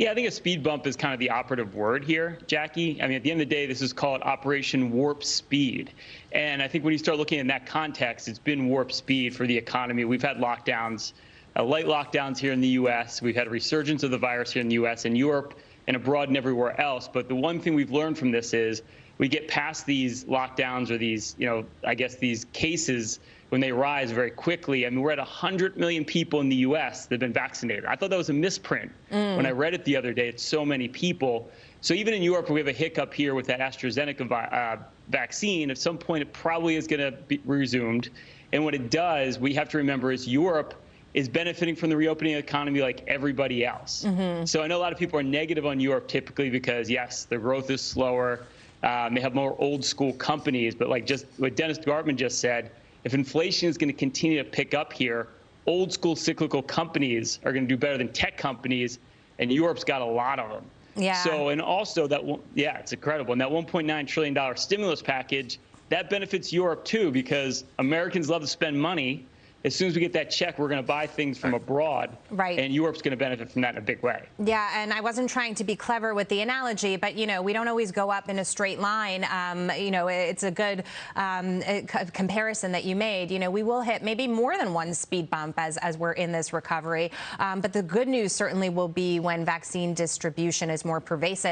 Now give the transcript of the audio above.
Yeah, I think a speed bump is kind of the operative word here, Jackie. I mean, at the end of the day, this is called Operation Warp Speed. And I think when you start looking in that context, it's been warp speed for the economy. We've had lockdowns, uh, light lockdowns here in the U.S. We've had a resurgence of the virus here in the U.S. and Europe and abroad and everywhere else. But the one thing we've learned from this is we get past these lockdowns or these, you know, I guess these cases when they rise very quickly. I mean, we're at 100 million people in the U.S. that have been vaccinated. I thought that was a misprint mm. when I read it the other day. It's so many people. So even in Europe, we have a hiccup here with that AstraZeneca uh, vaccine. At some point, it probably is going to be resumed. And what it does, we have to remember, is Europe is benefiting from the reopening economy like everybody else. Mm -hmm. So I know a lot of people are negative on Europe typically because, yes, the growth is slower. Um, they have more old school companies, but like just what Dennis Gartman just said, if inflation is going to continue to pick up here, old school cyclical companies are going to do better than tech companies, and Europe's got a lot of them. Yeah. So, and also that, yeah, it's incredible. And that $1.9 trillion stimulus package, that benefits Europe too, because Americans love to spend money as soon as we get that check, we're going to buy things from abroad. Right. And Europe's going to benefit from that in a big way. Yeah, and I wasn't trying to be clever with the analogy, but, you know, we don't always go up in a straight line. Um, you know, it's a good um, comparison that you made. You know, we will hit maybe more than one speed bump as, as we're in this recovery. Um, but the good news certainly will be when vaccine distribution is more pervasive.